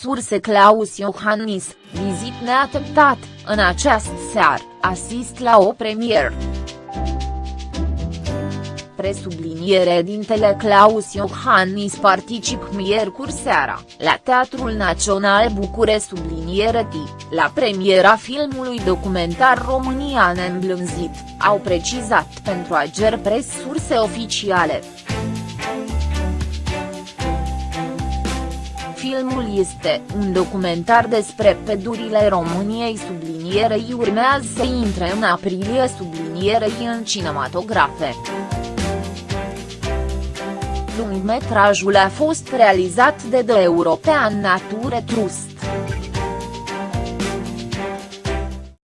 surse Claus Iohannis, vizit neateptat, în această seară, asist la o premieră presubliniere dintele Claus Iohannis particip miercuri seara, la Teatrul Național Bucure subliniere T, la premiera filmului documentar România neîmblânzit, au precizat pentru Ager Press surse oficiale. Filmul este un documentar despre pedurile României sublinierei urmează să intre în aprilie sublinierei în cinematografe lungmetrajul a fost realizat de The European Nature Trust.